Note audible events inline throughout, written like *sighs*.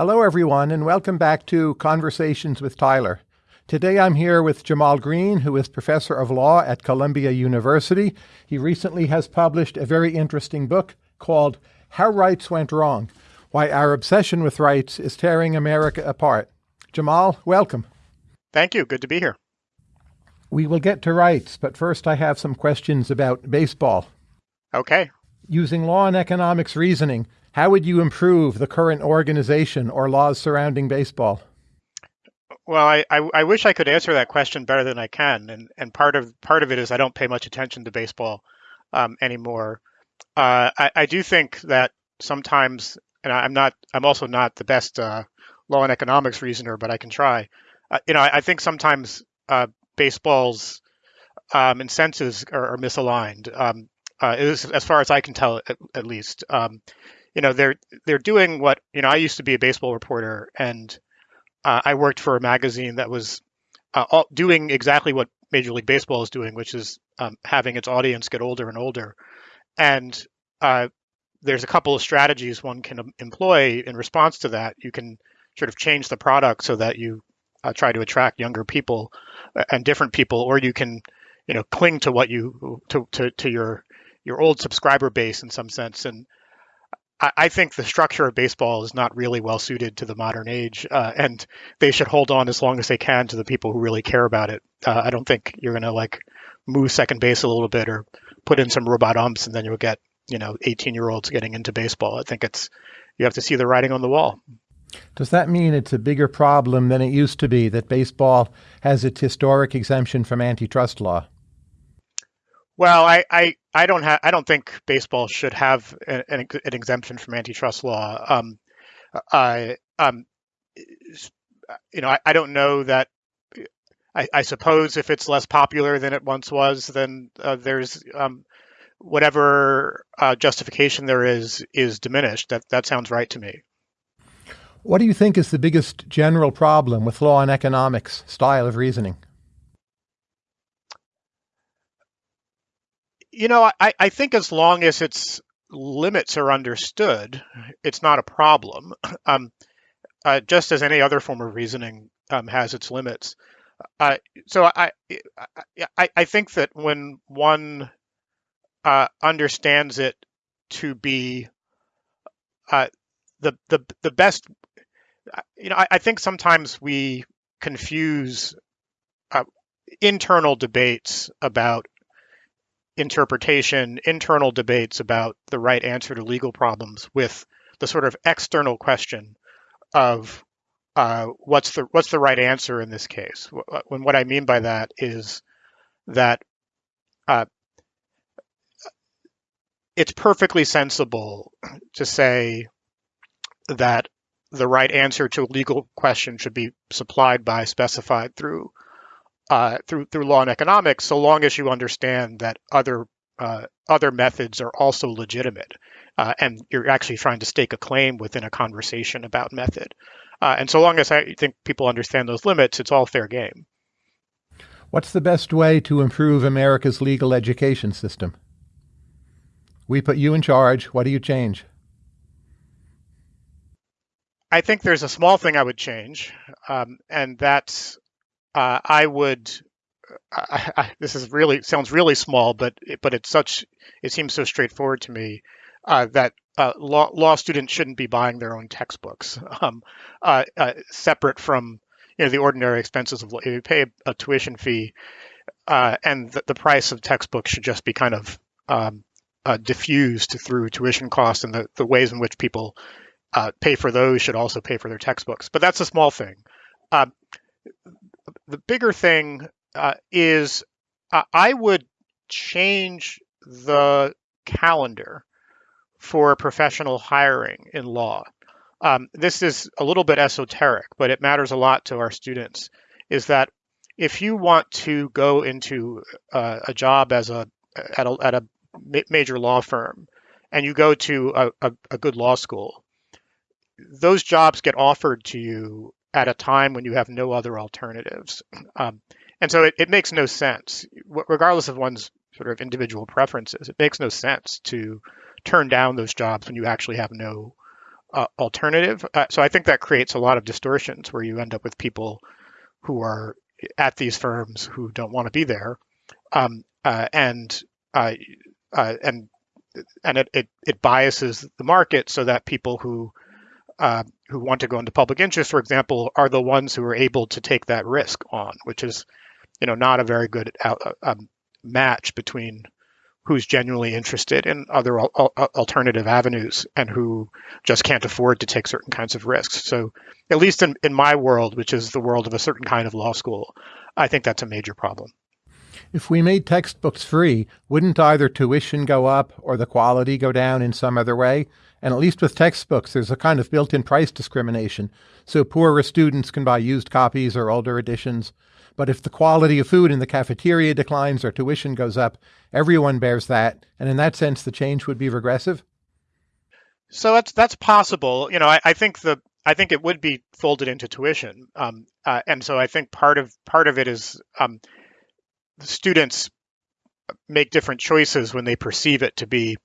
Hello, everyone, and welcome back to Conversations with Tyler. Today I'm here with Jamal Greene, who is professor of law at Columbia University. He recently has published a very interesting book called How Rights Went Wrong Why Our Obsession with Rights is Tearing America Apart. Jamal, welcome. Thank you. Good to be here. We will get to rights, but first I have some questions about baseball. Okay. Using law and economics reasoning, how would you improve the current organization or laws surrounding baseball? Well, I, I, I, wish I could answer that question better than I can, and and part of part of it is I don't pay much attention to baseball um, anymore. Uh, I, I do think that sometimes, and I'm not, I'm also not the best uh, law and economics reasoner, but I can try. Uh, you know, I, I, think sometimes uh, baseball's um, incentives are, are misaligned. Um, uh, as far as I can tell, at, at least. Um, you know they're they're doing what you know I used to be a baseball reporter and uh, I worked for a magazine that was uh, all, doing exactly what Major League Baseball is doing, which is um, having its audience get older and older. And uh, there's a couple of strategies one can employ in response to that. You can sort of change the product so that you uh, try to attract younger people uh, and different people, or you can, you know, cling to what you to to, to your your old subscriber base in some sense and I, think the structure of baseball is not really well suited to the modern age, uh, and they should hold on as long as they can to the people who really care about it. Uh, I don't think you're going to like move second base a little bit or put in some robot umps, and then you'll get you know 18 year olds getting into baseball. I think it's you have to see the writing on the wall. Does that mean it's a bigger problem than it used to be that baseball has its historic exemption from antitrust law? Well, I, I, I don't have I don't think baseball should have an, an, exemption from antitrust law. Um, I um, you know I, I don't know that. I, I, suppose if it's less popular than it once was, then uh, there's um, whatever uh, justification there is is diminished. That that sounds right to me. What do you think is the biggest general problem with law and economics style of reasoning? You know, I, I think as long as its limits are understood, it's not a problem. *clears throat* Um, uh, just as any other form of reasoning um, has its limits. Uh, so I, I, I think that when one uh, understands it to be uh, the the the best, you know, I, I think sometimes we confuse uh, internal debates about interpretation, internal debates about the right answer to legal problems with the sort of external question of uh, what's the what's the right answer in this case. When what I mean by that is that uh, it's perfectly sensible to say that the right answer to a legal question should be supplied by specified through uh, through through law and economics, so long as you understand that other uh, other methods are also legitimate, uh, and you're actually trying to stake a claim within a conversation about method. Uh, and so long as I think people understand those limits, it's all fair game. What's the best way to improve America's legal education system? We put you in charge. What do you change? I think there's a small thing I would change, um, and that's uh, I would. I, I, this is really sounds really small, but but it's such. It seems so straightforward to me uh, that uh, law law students shouldn't be buying their own textbooks, *laughs* um, uh, uh, separate from you know the ordinary expenses of you pay a, tuition fee, uh, and the, the, price of textbooks should just be kind of um, diffused through tuition costs, and the, the ways in which people pay for those should also pay for their textbooks. But that's a small thing the bigger thing uh, is uh, I would change the calendar for professional hiring in law. Um, this is a little bit esoteric, but it matters a lot to our students. Is that if you want to go into uh, a job as a at a, at a major law firm and you go to a, a, a good law school, those jobs get offered to you at a time when you have no other alternatives. Um, and so it, it makes no sense, regardless of one's sort of individual preferences, it makes no sense to turn down those jobs when you actually have no uh, alternative. Uh, so I think that creates a lot of distortions where you end up with people who are at these firms who don't want to be there, um, uh, and uh, uh, and and it, it, it biases the market so that people who uh, who want to go into public interest, for example, are the ones who are able to take that risk on, which is, you know, not a very good out, um, match between who's genuinely interested in other al- alternative avenues and who just can't afford to take certain kinds of risks. So, at least in, in my world, which is the world of a certain kind of law school, I think that's a major problem. If we made textbooks free, wouldn't either tuition go up or the quality go down in some other way? And at least with textbooks, there's a kind of built in price discrimination. So poorer students can buy used copies or older editions. But if the quality of food in the cafeteria declines or tuition goes up, everyone bears that. And in that sense, the change would be regressive. So that's that's possible. You know, I, I think the I think it would be folded into tuition, um, uh, and so I think part of part of it is um, students make different choices when they perceive it to be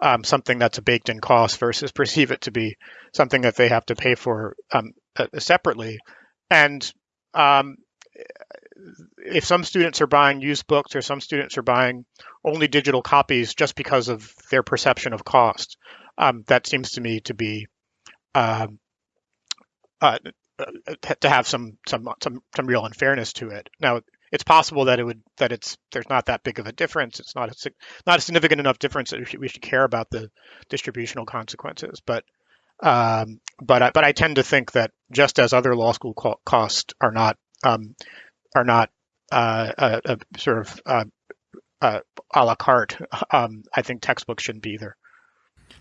um, something that's a baked in cost versus perceive it to be something that they have to pay for um, uh, separately. And um, if some students are buying used books or some students are buying only digital copies just because of their perception of cost, um, that seems to me to be um, uh, uh, to have some some some some real unfairness to it. Now, it's possible that it would that it's there's not that big of a difference. It's not a not a significant enough difference that we should, we should care about the distributional consequences. But um, but I, but I tend to think that just as other law school co- costs are not um, are not uh, a, a sort of uh, uh, a la carte, um, I think textbooks shouldn't be either.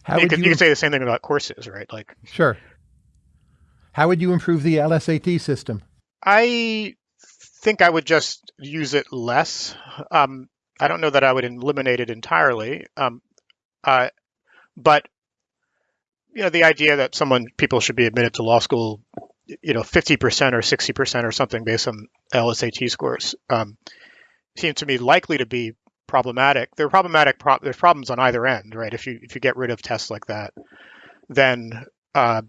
How you, can, you, you can say the same thing about courses, right? Like sure. How would you improve the LSAT system? I think I would just use it less. Um, I don't know that I would eliminate it entirely, um, uh, but you know, the idea that someone people should be admitted to law school, you know, 50% or 60% or something based on LSAT scores um, seems to me likely to be problematic. There are problematic. Pro- there's problems on either end, right? If you if you get rid of tests like that, then uh,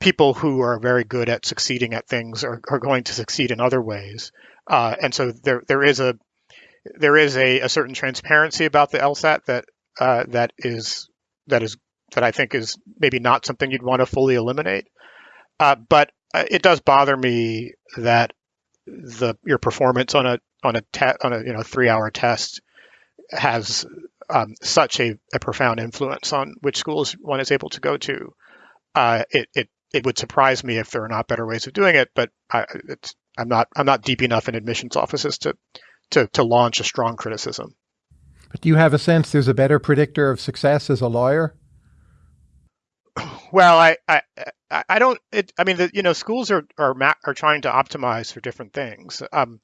people who are very good at succeeding at things are, are going to succeed in other ways. Uh, and so there there is a there is a, a certain transparency about the LSAT that uh, that is that is that I think is maybe not something you'd want to fully eliminate. Uh, but uh, it does bother me that the your performance on a on a te- on a you know three hour test has um, such a, a, profound influence on which schools one is able to go to. Uh, it, it it would surprise me if there are not better ways of doing it, but I, am not I'm not deep enough in admissions offices to, to to launch a strong criticism. But do you have a sense there's a better predictor of success as a lawyer? *sighs* Well, I I, I don't. It, I mean, the, you know, schools are are are trying to optimize for different things. Um,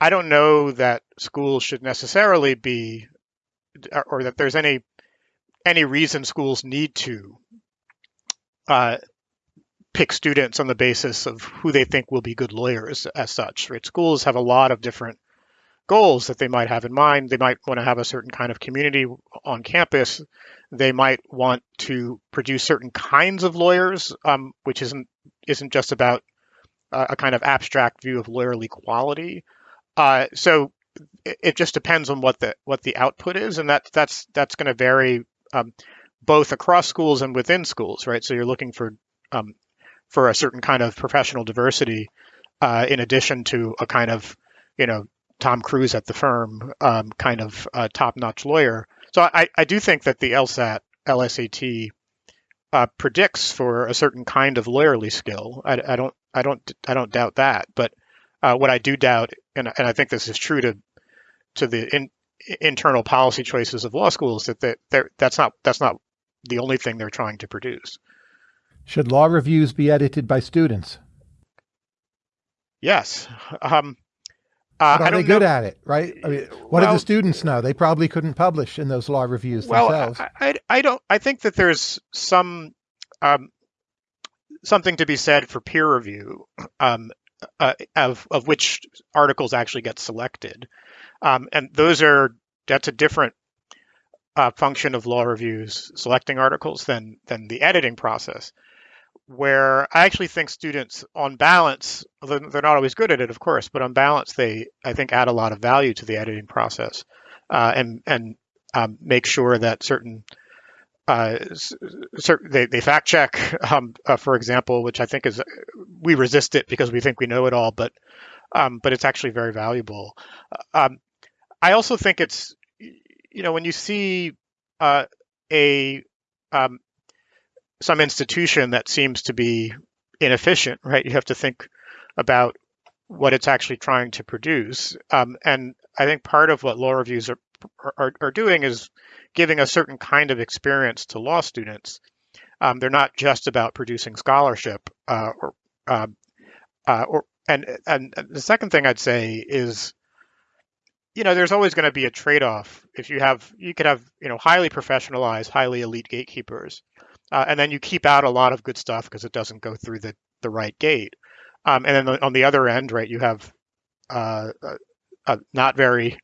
I don't know that schools should necessarily be, or that there's any any reason schools need to uh, pick students on the basis of who they think will be good lawyers as such. Right? Schools have a lot of different goals that they might have in mind. They might want to have a certain kind of community on campus. They might want to produce certain kinds of lawyers, um, which isn't isn't just about uh, a kind of abstract view of lawyerly quality. Uh, so it, it, just depends on what the what the output is, and that that's that's going to vary um, both across schools and within schools, right? So you're looking for um, for a certain kind of professional diversity, uh, in addition to a kind of, you know, Tom Cruise at the firm um, kind of uh, top-notch lawyer. So I, I do think that the LSAT, LSAT uh, predicts for a certain kind of lawyerly skill. I, I, don't, I don't, I don't doubt that. But uh, what I do doubt, and, and I think this is true to to the in, internal policy choices of law schools, that that that's not that's not the only thing they're trying to produce. Should law reviews be edited by students? Yes. Um, uh, are they good know. at it, right? I mean, what well, do the students know? They probably couldn't publish in those law reviews well, themselves. I, I, I don't. I think that there's some um, something to be said for peer review um, uh, of of which articles actually get selected, um, and those are that's a different uh, function of law reviews selecting articles than than the editing process. Where I actually think students, on balance, they're not always good at it, of course, but on balance, they I think add a lot of value to the editing process, uh, and and um, make sure that certain uh, they, they fact check, *laughs* um, uh, for example, which I think is we resist it because we think we know it all, but um, but it's actually very valuable. Um, I also think it's you know when you see uh, a um, some institution that seems to be inefficient, right? You have to think about what it's actually trying to produce, um, and I think part of what law reviews are, are, are doing is giving a certain kind of experience to law students. Um, they're not just about producing scholarship, uh, or, uh, uh, or and and the second thing I'd say is, you know, there's always going to be a trade-off. If you have, you could have, you know, highly professionalized, highly elite gatekeepers, uh, and then you keep out a lot of good stuff because it doesn't go through the the right gate. Um, and then on the other end, right, you have uh, uh, not very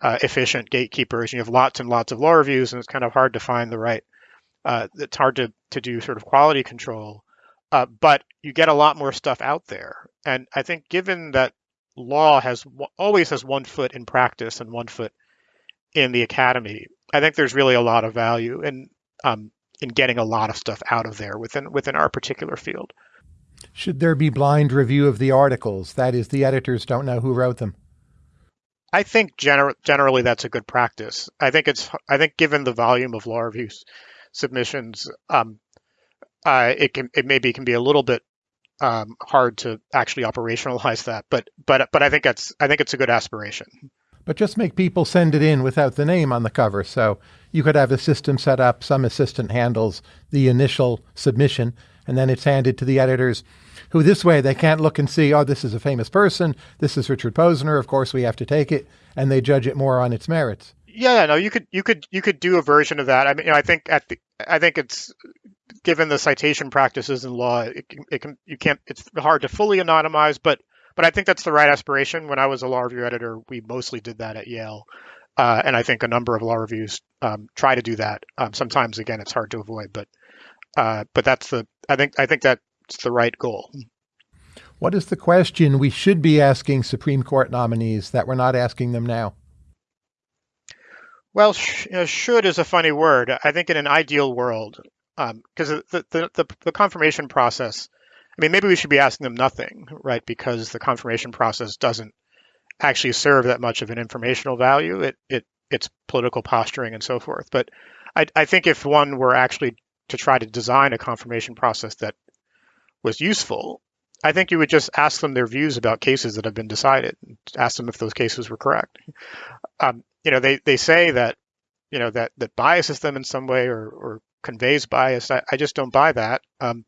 uh, efficient gatekeepers. You have lots and lots of law reviews, and it's kind of hard to find the right. Uh, it's hard to to do sort of quality control, uh, but you get a lot more stuff out there. And I think given that law has always has one foot in practice and one foot in the academy, I think there's really a lot of value in um, in getting a lot of stuff out of there within within our particular field. Should there be blind review of the articles? That is, the editors don't know who wrote them. I think gener- generally that's a good practice. I think it's I think given the volume of law reviews submissions, um, uh, it can it maybe can be a little bit um, hard to actually operationalize that. But but but I think that's I think it's a good aspiration. But just make people send it in without the name on the cover. So you could have a system set up. Some assistant handles the initial submission, and then it's handed to the editors who this way they can't look and see, oh, this is a famous person. This is Richard Posner. Of course, we have to take it, and they judge it more on its merits. Yeah, no, you could you could you could do a version of that. I mean, you know, I think at the I think it's given the citation practices in law, it it can you can't it's hard to fully anonymize, but but I think that's the right aspiration. When I was a law review editor, we mostly did that at Yale. Uh, and I think a number of law reviews um, try to do that. Um, sometimes, again, it's hard to avoid, but uh, but that's the I think I think that's the right goal. What is the question we should be asking Supreme Court nominees that we're not asking them now? Well, sh- you know, should is a funny word. I think in an ideal world, because um, the, the, the the confirmation process. I mean, maybe we should be asking them nothing, right? Because the confirmation process doesn't actually serve that much of an informational value. It it it's political posturing and so forth. But I, I think if one were actually to try to design a confirmation process that was useful, I think you would just ask them their views about cases that have been decided. Ask them if those cases were correct. Um, you know, they, they say that you know that that biases them in some way or, or conveys bias. I, I just don't buy that. Um,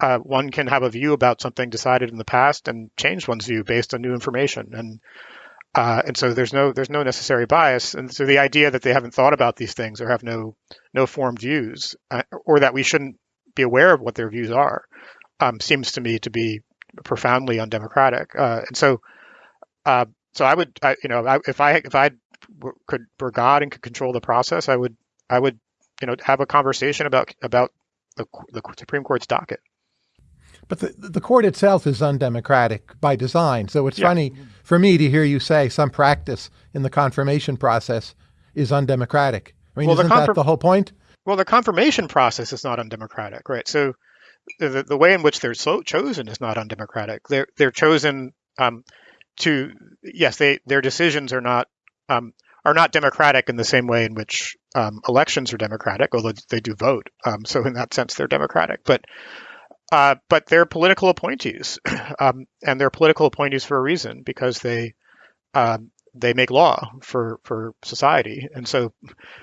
uh, one can have a view about something decided in the past and change one's view based on new information, and uh, and so there's no there's no necessary bias. And so the idea that they haven't thought about these things or have no no formed views, uh, or that we shouldn't be aware of what their views are, um, seems to me to be profoundly undemocratic. Uh, and so, uh, so I would, I, you know, I, if I if I could were God and could control the process, I would I would you know have a conversation about about the, the Supreme Court's docket. But the the court itself is undemocratic by design. So it's yeah. funny for me to hear you say some practice in the confirmation process is undemocratic. I mean, well, isn't that the whole point? Well, the confirmation process is not undemocratic, right? So the, the way in which they're so chosen is not undemocratic. They're they're chosen um, to yes, they their decisions are not um, are not democratic in the same way in which um, elections are democratic, although they do vote. Um, so in that sense, they're democratic. But uh, but they're political appointees, *clears throat* um, and they're political appointees for a reason because they um, they make law for for society, and so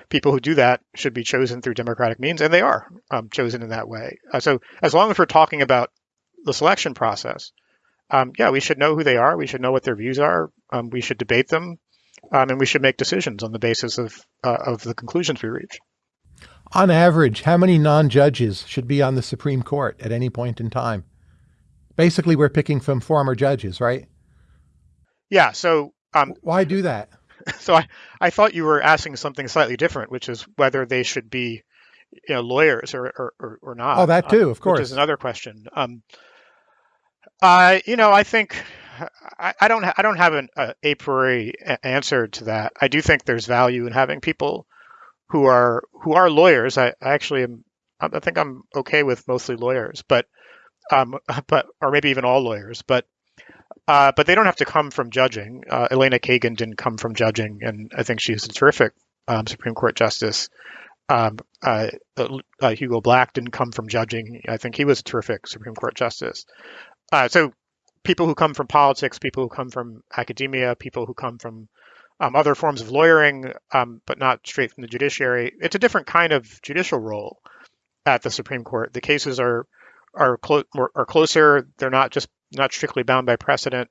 people who do that should be chosen through democratic means, and they are um, chosen in that way. Uh, so as long as we're talking about the selection process, um, yeah, we should know who they are. We should know what their views are. Um, we should debate them, um, and we should make decisions on the basis of uh, of the conclusions we reach. On average, how many non-judges should be on the Supreme Court at any point in time? Basically, we're picking from former judges, right? Yeah. So um, why do that? *laughs* so I, I thought you were asking something slightly different, which is whether they should be, you know, lawyers or or, or, or not. Oh, that too, um, of course. Which is another question. Um, uh, you know, I think I, I don't I don't have an uh, a priori answer to that. I do think there's value in having people who are who are lawyers. I, I actually am. I think I'm okay with mostly lawyers, but um, *laughs* but or maybe even all lawyers, but uh, but they don't have to come from judging. Uh, Elena Kagan didn't come from judging, and I think she's a terrific um, Supreme Court justice. Um, uh, uh Hugo Black didn't come from judging. I think he was a terrific Supreme Court justice. Uh, so people who come from politics, people who come from academia, people who come from um, other forms of lawyering, um, but not straight from the judiciary. It's a different kind of judicial role at the Supreme Court. The cases are are, clo- are closer. They're not just not strictly bound by precedent.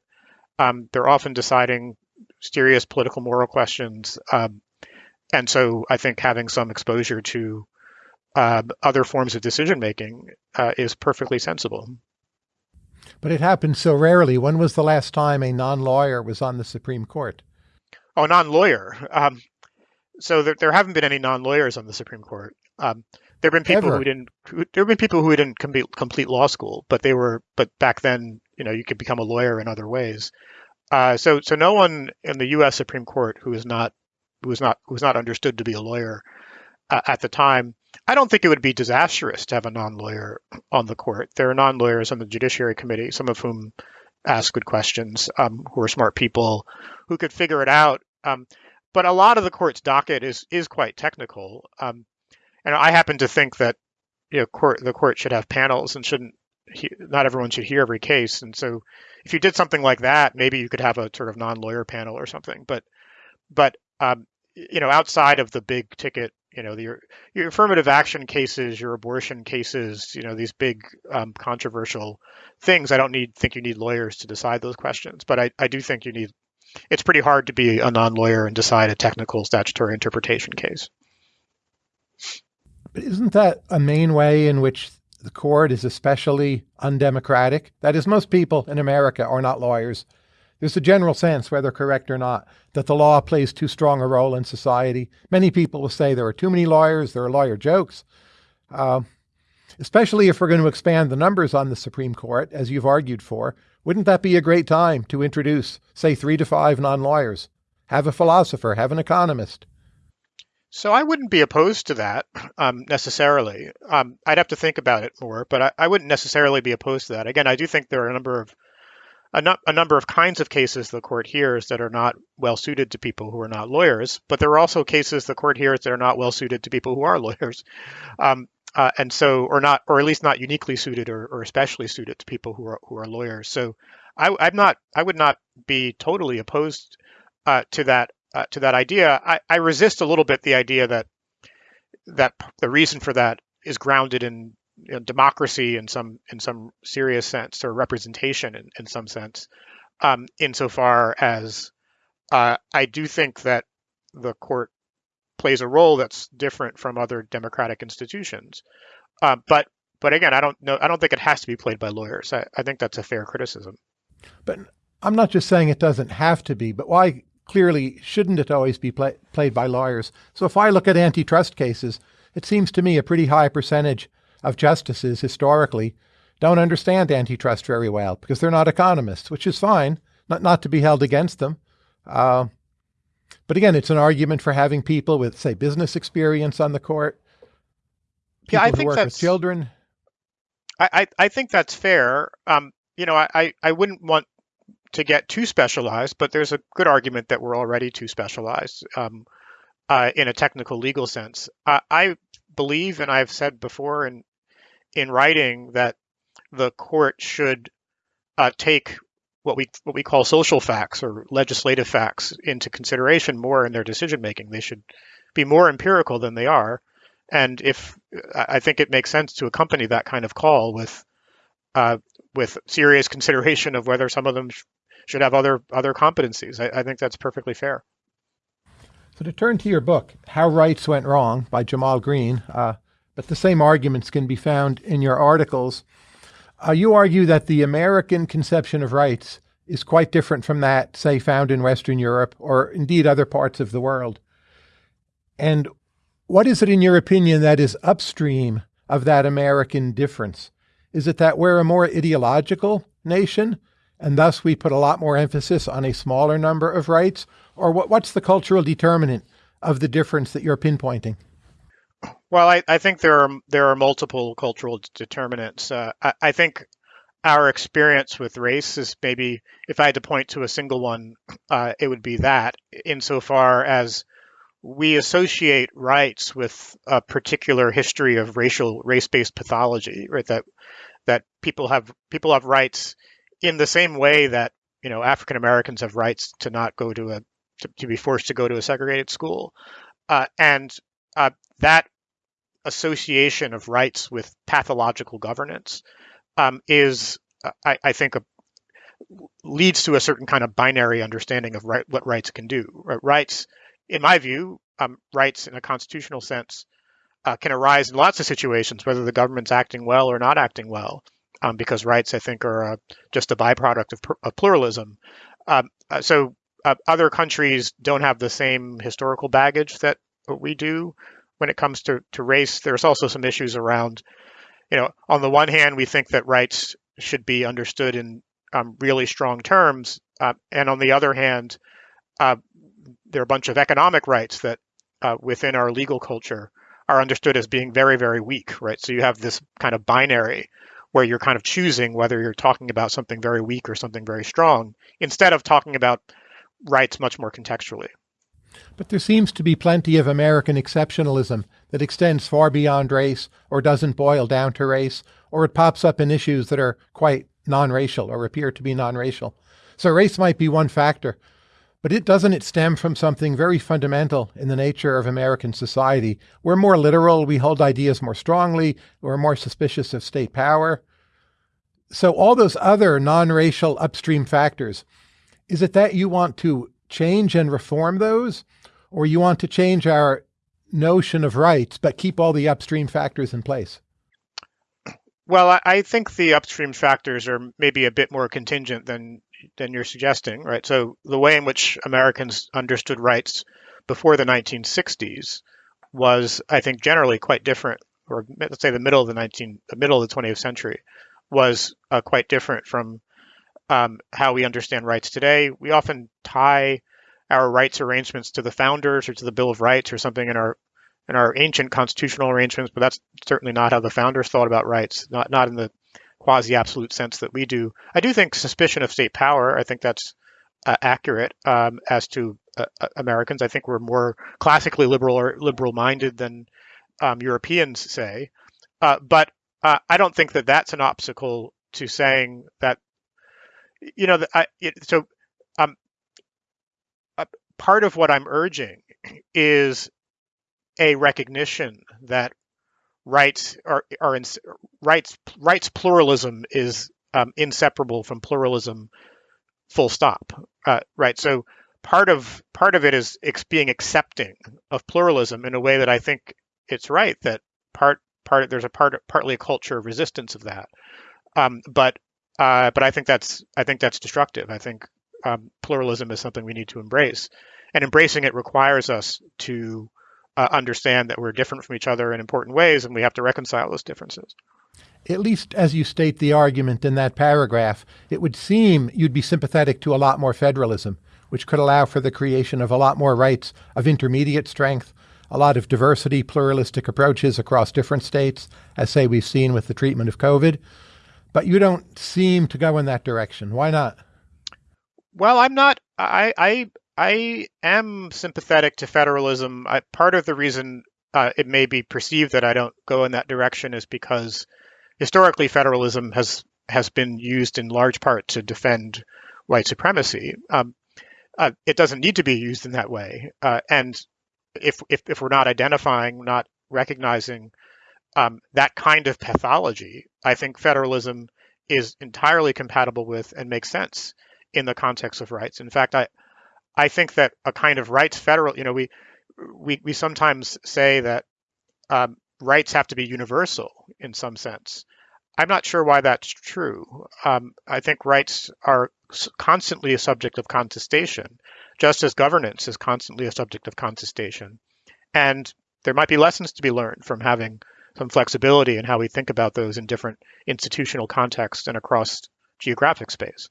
Um, they're often deciding serious political moral questions. Um, and so I think having some exposure to uh, other forms of decision making uh, is perfectly sensible. But it happens so rarely. When was the last time a non lawyer was on the Supreme Court? Oh, non lawyer. Um, so there, there, haven't been any non lawyers on the Supreme Court. Um, there have been people Ever. who didn't. Who, there have been people who didn't complete, complete law school, but they were. But back then, you know, you could become a lawyer in other ways. Uh, so, so no one in the U.S. Supreme Court who is not who is not who is not understood to be a lawyer uh, at the time. I don't think it would be disastrous to have a non-lawyer on the court. There are non-lawyers on the Judiciary Committee, some of whom ask good questions, um, who are smart people, who could figure it out. Um, but a lot of the court's docket is is quite technical. Um, and I happen to think that you know court the court should have panels and shouldn't he, not everyone should hear every case. And so if you did something like that, maybe you could have a sort of non-lawyer panel or something. But but um, you know outside of the big ticket you know your your affirmative action cases your abortion cases you know these big um, controversial things i don't need think you need lawyers to decide those questions but I, I do think you need it's pretty hard to be a non-lawyer and decide a technical statutory interpretation case but isn't that a main way in which the court is especially undemocratic? That is, most people in America are not lawyers. There's a general sense, whether correct or not, that the law plays too strong a role in society. Many people will say there are too many lawyers, there are lawyer jokes. Uh, especially if we're going to expand the numbers on the Supreme Court, as you've argued for, wouldn't that be a great time to introduce, say, three to five non lawyers? Have a philosopher, have an economist. So I wouldn't be opposed to that um, necessarily. Um, I'd have to think about it more, but I, I, wouldn't necessarily be opposed to that. Again, I do think there are a number of a, no, a, number of kinds of cases the court hears that are not well suited to people who are not lawyers, but there are also cases the court hears that are not well suited to people who are lawyers, um, uh, and so or not, or at least not uniquely suited or, or especially suited to people who are who are lawyers. So I, am not, I would not be totally opposed uh, to that uh, to that idea. I, I resist a little bit the idea that that the reason for that is grounded in you know, democracy in some in some serious sense or representation in, in some sense. Um, insofar as uh, I do think that the court plays a role that's different from other democratic institutions. Uh, but but again, I don't know. I don't think it has to be played by lawyers. I, I think that's a fair criticism. But I'm not just saying it doesn't have to be, but why clearly shouldn't it always be play, played by lawyers? So if I look at antitrust cases, it seems to me a pretty high percentage of justices historically don't understand antitrust very well because they're not economists, which is fine, not, not to be held against them. Uh, but again, it's an argument for having people with, say, business experience on the court. yeah, I think that's children. I, I, I think that's fair. Um, you know, I, I wouldn't want to get too specialized, but there's a good argument that we're already too specialized um, uh, in a technical legal sense. Uh, I believe, and I've said before in in writing, that the court should uh, take what we what we call social facts or legislative facts into consideration more in their decision making. They should be more empirical than they are, and if I think it makes sense to accompany that kind of call with uh, with serious consideration of whether some of them should have other other competencies. I, I think that's perfectly fair. So to turn to your book, How Rights Went Wrong by Jamal Greene, uh, but the same arguments can be found in your articles. Uh, you argue that the American conception of rights is quite different from that, say, found in Western Europe or indeed other parts of the world. And what is it, in your opinion, that is upstream of that American difference? Is it that we're a more ideological nation and thus we put a lot more emphasis on a smaller number of rights? Or what, what's the cultural determinant of the difference that you're pinpointing? Well, I, I think there are there are multiple cultural determinants. Uh, I, I, think our experience with race is maybe, if I had to point to a single one, uh, it would be that, insofar as we associate rights with a particular history of racial race-based pathology, right? That that people have people have rights in the same way that you know African Americans have rights to not go to a to, to be forced to go to a segregated school, uh, and uh, that association of rights with pathological governance um, is, uh, I, I, think, a, leads to a certain kind of binary understanding of right, what rights can do. Rights, in my view, um, rights in a constitutional sense uh, can arise in lots of situations, whether the government's acting well or not acting well, um, because rights, I think, are uh, just a byproduct of, of pluralism. Um, uh, so uh, other countries don't have the same historical baggage that we do when it comes to, to race. There's also some issues around, you know, on the one hand, we think that rights should be understood in um, really strong terms. Uh, and on the other hand, uh, there are a bunch of economic rights that uh, within our legal culture are understood as being very, very weak, right? So you have this kind of binary where you're kind of choosing whether you're talking about something very weak or something very strong, instead of talking about rights much more contextually. But there seems to be plenty of American exceptionalism that extends far beyond race or doesn't boil down to race, or it pops up in issues that are quite non racial or appear to be non racial. So race might be one factor, but it doesn't it stem from something very fundamental in the nature of American society. We're more literal, we hold ideas more strongly, we're more suspicious of state power. So all those other non-racial upstream factors, is it that you want to change and reform those, or you want to change our notion of rights but keep all the upstream factors in place? Well, I think the upstream factors are maybe a bit more contingent than than you're suggesting, right? So the way in which Americans understood rights before the 1960s was, I think, generally quite different, or let's say the middle of the 19, the middle of the 20th century was uh, quite different from um, how we understand rights today. We often tie our rights arrangements to the founders or to the Bill of Rights or something in our in our ancient constitutional arrangements, but that's certainly not how the founders thought about rights. Not not in the quasi absolute sense that we do. I do think suspicion of state power. I think that's uh, accurate um, as to uh, uh Americans. I think we're more classically liberal or liberal minded than um, Europeans say. Uh, but uh, I don't think that that's an obstacle to saying that you know, I, so um, uh, part of what I'm urging is a recognition that rights are are in, rights rights pluralism is um, inseparable from pluralism. Full stop. Uh, right. So part of part of it is being accepting of pluralism in a way that I think it's right that part part there's a part partly a culture of resistance of that. Um, but uh, but I think that's I think that's destructive. I think um, pluralism is something we need to embrace, and embracing it requires us to uh, understand that we're different from each other in important ways, and we have to reconcile those differences. At least as you state the argument in that paragraph, it would seem you'd be sympathetic to a lot more federalism, which could allow for the creation of a lot more rights of intermediate strength, a lot of diversity, pluralistic approaches across different states, as say we've seen with the treatment of COVID. But you don't seem to go in that direction. Why not? Well, I'm not. I I I am sympathetic to federalism. I, part of the reason uh, it may be perceived that I don't go in that direction is because historically federalism has has been used in large part to defend white supremacy. Um, uh, it doesn't need to be used in that way. Uh, and if, if if we're not identifying, not recognizing um, that kind of pathology, I think federalism is entirely compatible with and makes sense in the context of rights. In fact, I I think that a kind of rights federal, you know, we we we sometimes say that um, rights have to be universal in some sense. I'm not sure why that's true. Um, I think rights are constantly a subject of contestation, just as governance is constantly a subject of contestation. And there might be lessons to be learned from having some flexibility in how we think about those in different institutional contexts and across geographic space.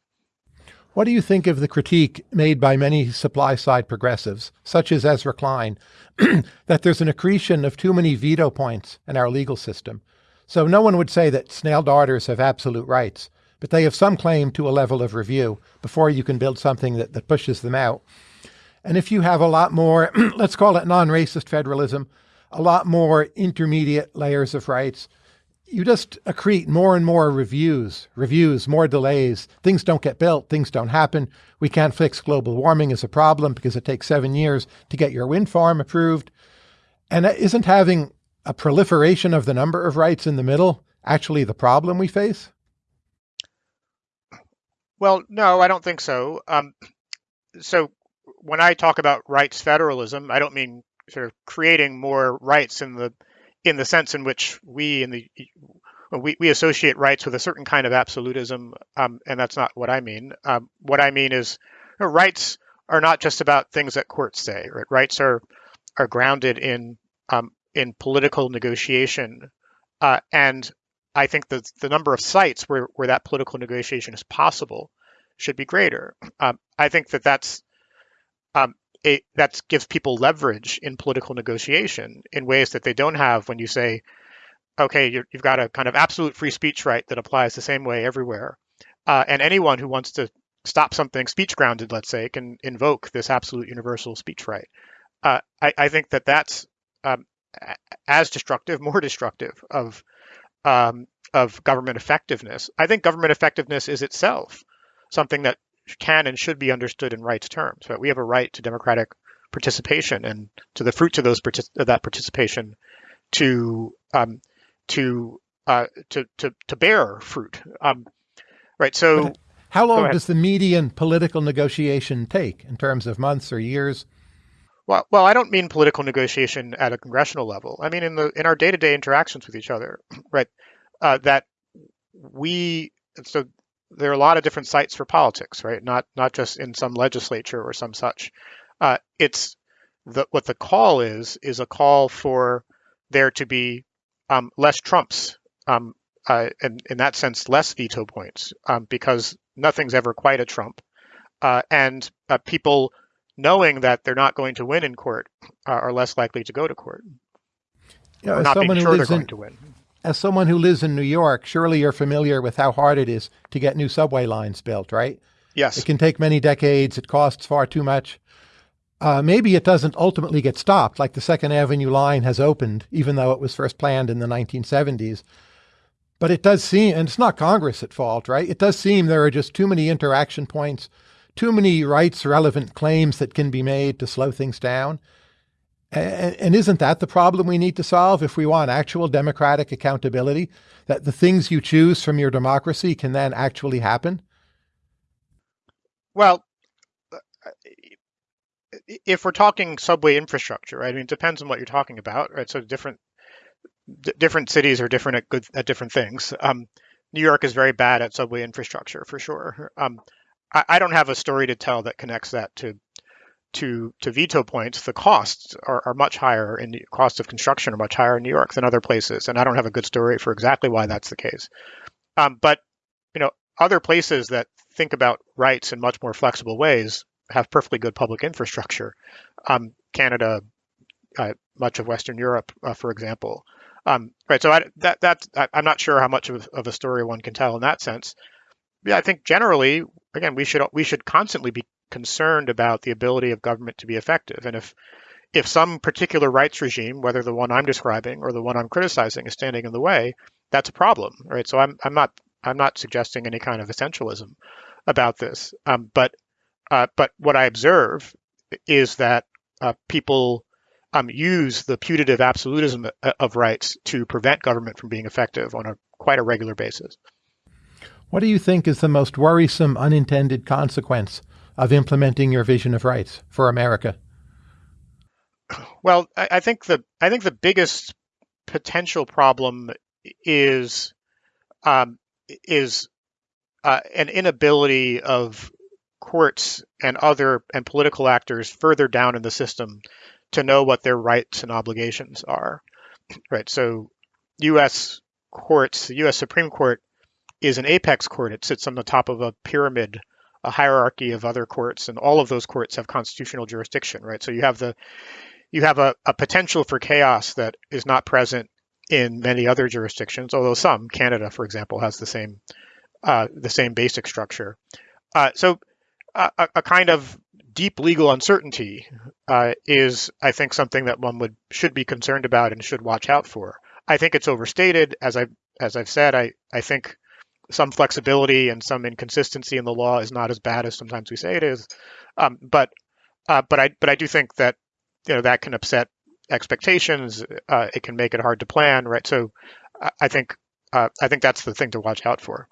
What do you think of the critique made by many supply side progressives, such as Ezra Klein, *clears throat* that there's an accretion of too many veto points in our legal system? So no one would say that snail darters have absolute rights, but they have some claim to a level of review before you can build something that, that pushes them out. And if you have a lot more, *clears throat* let's call it non racist federalism, a lot more intermediate layers of rights, you just accrete more and more reviews, reviews, more delays. Things don't get built, things don't happen. We can't fix global warming as a problem because it takes seven years to get your wind farm approved. And isn't having a proliferation of the number of rights in the middle actually the problem we face? Well, no, I don't think so. Um, so when I talk about rights federalism, I don't mean sort of creating more rights in the in the sense in which we in the we, we associate rights with a certain kind of absolutism, um, and that's not what I mean. Um, what I mean is you know, rights are not just about things that courts say. Right? Rights are are grounded in um, in political negotiation, uh, and I think the the number of sites where where that political negotiation is possible should be greater. Um, I think that that's um, it, that gives people leverage in political negotiation in ways that they don't have when you say, okay, you have got a kind of absolute free speech right that applies the same way everywhere. Uh, and anyone who wants to stop something speech grounded, let's say, can invoke this absolute universal speech right. Uh, I, I, think that that's um, as destructive, more destructive of um, of government effectiveness. I think government effectiveness is itself something that can and should be understood in rights terms. Right? We have a right to democratic participation and to the fruits of those of that participation to um, to, uh, to to to bear fruit. Um, right. So, but how long does the median political negotiation take in terms of months or years? Well, well, I don't mean political negotiation at a congressional level. I mean in the in our day to day interactions with each other. *clears throat* Right. Uh, that we so there are a lot of different sites for politics, right? Not not just in some legislature or some such. Uh, it's the, what the call is is a call for there to be um, less trumps, um, uh, and in that sense, less veto points, um, because nothing's ever quite a trump, uh, and uh, people knowing that they're not going to win in court uh, are less likely to go to court. Yeah, not being sure they're going to win. As someone who lives in New York, surely you're familiar with how hard it is to get new subway lines built, right? Yes. It can take many decades. It costs far too much. Uh, maybe it doesn't ultimately get stopped, like the Second Avenue line has opened, even though it was first planned in the 1970s. But it does seem, and it's not Congress at fault, right? It does seem there are just too many interaction points, too many rights relevant claims that can be made to slow things down. And, isn't that the problem we need to solve if we want actual democratic accountability? That the things you choose from your democracy can then actually happen? Well, if we're talking subway infrastructure, right? I mean, it depends on what you're talking about, right? So different different cities are different at good at different things. Um, New York is very bad at subway infrastructure for sure. Um, I, I, don't have a story to tell that connects that to to to veto points, the costs are, are much higher and the costs of construction are much higher in New York than other places. And I don't have a good story for exactly why that's the case. Um, but you know, other places that think about rights in much more flexible ways have perfectly good public infrastructure. Um, Canada, uh, much of Western Europe, uh, for example. Um, right. So I, that that I'm not sure how much of, of a story one can tell in that sense. Yeah, I think generally, again, we should we should constantly be concerned about the ability of government to be effective. And if if some particular rights regime, whether the one I'm describing or the one I'm criticizing, is standing in the way, that's a problem, right? So I'm I'm not I'm not suggesting any kind of essentialism about this, um, but uh, but what I observe is that uh, people um, use the putative absolutism uh, of rights to prevent government from being effective on a quite a regular basis. What do you think is the most worrisome unintended consequence of implementing your vision of rights for America? Well, I, think the I think the biggest potential problem is um, is uh, an inability of courts and other and political actors further down in the system to know what their rights and obligations are. Right. So, U.S. courts, the U.S. Supreme Court is an apex court. It sits on the top of a pyramid, a hierarchy of other courts, and all of those courts have constitutional jurisdiction. Right. So you have the you have a, a potential for chaos that is not present in many other jurisdictions, although some, Canada, for example, has the same uh, the same basic structure. Uh, so a, a, kind of deep legal uncertainty uh, is, I think, something that one would should be concerned about and should watch out for. I think it's overstated, as I as I've said. I I think some flexibility and some inconsistency in the law is not as bad as sometimes we say it is. Um, but uh, but I but I do think that you know that can upset expectations. Uh, it can make it hard to plan, right? So I think uh, I think that's the thing to watch out for.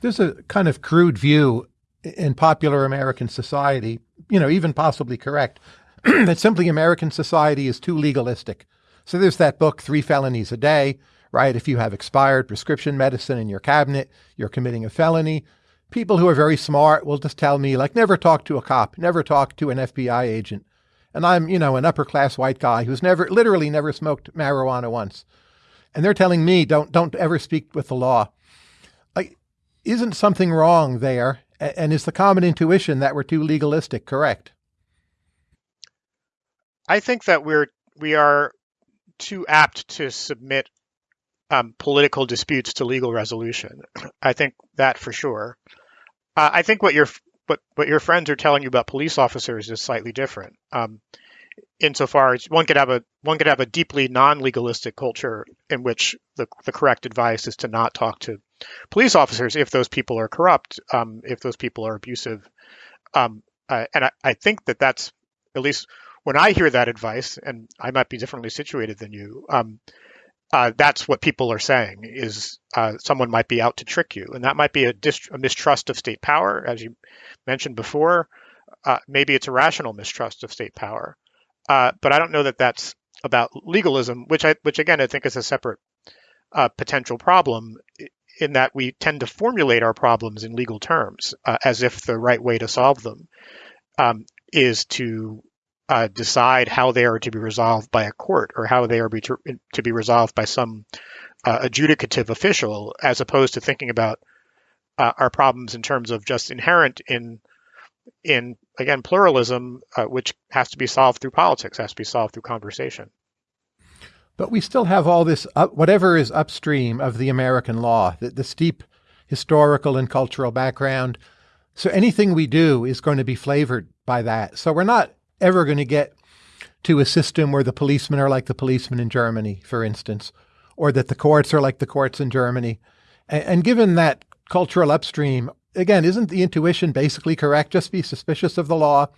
There's a kind of crude view in popular American society, you know, even possibly correct, *clears throat* that simply American society is too legalistic. So there's that book, Three Felonies a Day, right? If you have expired prescription medicine in your cabinet, you're committing a felony. People who are very smart will just tell me, like, never talk to a cop, never talk to an FBI agent. And I'm, you know, an upper class white guy who's never, literally never smoked marijuana once. And they're telling me, don't, don't ever speak with the law Like, isn't something wrong there? And is the common intuition that we're too legalistic correct? I think that we're we are too apt to submit um, political disputes to legal resolution. *clears throat* I think that for sure. Uh, I think what your what what your friends are telling you about police officers is slightly different. Um, insofar as one could have a one could have a deeply non-legalistic culture in which the the correct advice is to not talk to police officers if those people are corrupt, um, if those people are abusive. Um, uh, and I, I, think that that's at least when I hear that advice, and I might be differently situated than you. Um, uh, that's what people are saying is uh, someone might be out to trick you, and that might be a, a mistrust of state power, as you mentioned before. Uh, maybe it's a rational mistrust of state power, uh, but I don't know that that's about legalism, which I, which again I think is a separate uh, potential problem in that we tend to formulate our problems in legal terms uh, as if the right way to solve them um, is to uh, decide how they are to be resolved by a court or how they are be to, to, be resolved by some uh, adjudicative official, as opposed to thinking about uh, our problems in terms of just inherent in in again pluralism, uh, which has to be solved through politics, has to be solved through conversation. But we still have all this, whatever is upstream of the American law, the, the steep historical and cultural background. So anything we do is going to be flavored by that. So we're not ever going to get to a system where the policemen are like the policemen in Germany, for instance, or that the courts are like the courts in Germany. And, and given that cultural upstream, again, isn't the intuition basically correct? Just be suspicious of the law.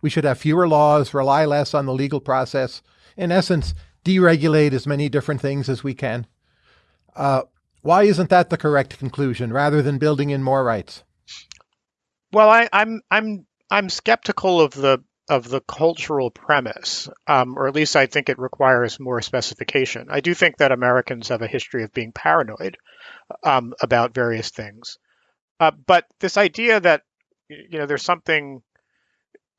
We should have fewer laws, rely less on the legal process. In essence, deregulate as many different things as we can. Uh, why isn't that the correct conclusion rather than building in more rights? Well, I, I'm, I'm I'm skeptical of the of the cultural premise, um, or at least I think it requires more specification. I do think that Americans have a history of being paranoid um, about various things, uh, but this idea that you know there's something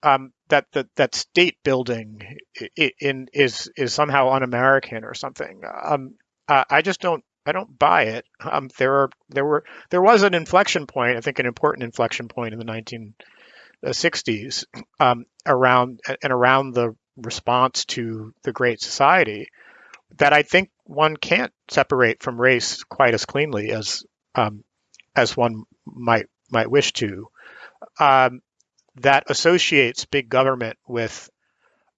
um, that, that that state building in, is is somehow un-American or something. Um, I just don't I don't buy it. Um, there are there were there was an inflection point, I think an important inflection point in the 1960s um, around and around the response to the Great Society that I think one can't separate from race quite as cleanly as um, as one might might wish to. Um, that associates big government with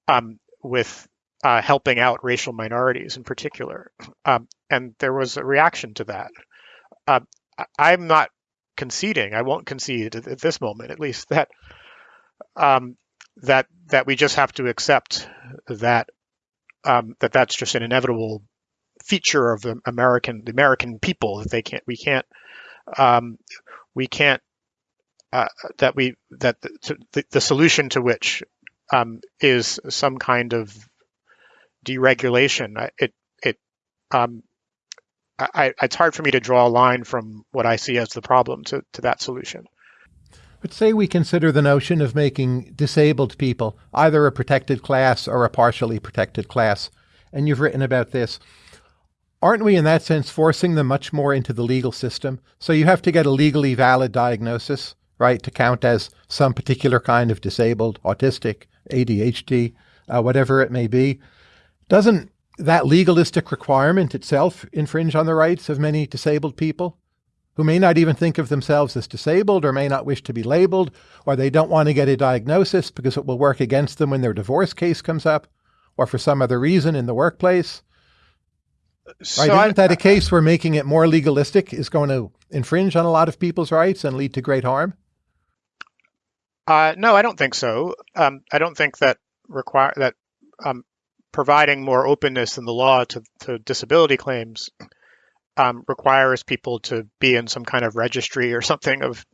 um, with uh, helping out racial minorities in particular, um, and there was a reaction to that. Uh, I'm not conceding. I won't concede at, this moment, at least that um, that that we just have to accept that um, that that's just an inevitable feature of the American the American people that they can't we can't um, we can't uh, that we that the, the, solution to which um, is some kind of deregulation. It it um, I, it's hard for me to draw a line from what I see as the problem to, to that solution. But say we consider the notion of making disabled people either a protected class or a partially protected class, and you've written about this. Aren't we, in that sense, forcing them much more into the legal system? So you have to get a legally valid diagnosis, right, to count as some particular kind of disabled, autistic, ADHD, uh, whatever it may be. Doesn't that legalistic requirement itself infringe on the rights of many disabled people who may not even think of themselves as disabled or may not wish to be labeled, or they don't want to get a diagnosis because it will work against them when their divorce case comes up or for some other reason in the workplace? So right? Isn't that a case where making it more legalistic is going to infringe on a lot of people's rights and lead to great harm? Uh, no, I don't think so. Um, I don't think that require that um, providing more openness in the law to, to disability claims um, requires people to be in some kind of registry or something of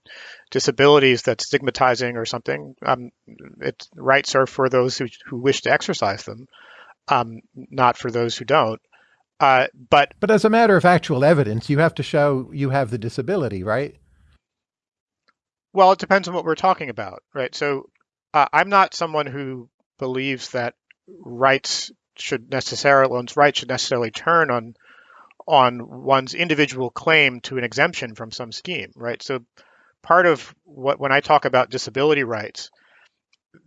disabilities that's stigmatizing or something. Um, its rights are for those who, who wish to exercise them, um, not for those who don't. Uh, but but as a matter of actual evidence, you have to show you have the disability, right? Well, it depends on what we're talking about, right? So uh, I'm not someone who believes that rights should necessarily one's rights should necessarily turn on on one's individual claim to an exemption from some scheme, right? So part of what when I talk about disability rights,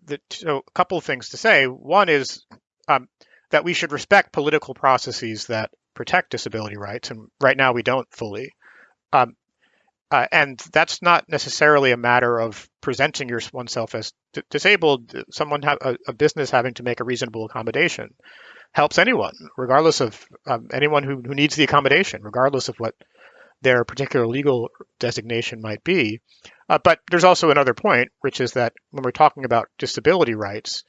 the, so a couple of things to say. One is um, that we should respect political processes that protect disability rights, and right now we don't fully. Um, uh, and that's not necessarily a matter of presenting your, oneself as d- disabled. Someone have a, a, business having to make a reasonable accommodation helps anyone, regardless of um, anyone who, who needs the accommodation, regardless of what their particular legal designation might be. Uh, but there's also another point, which is that when we're talking about disability rights,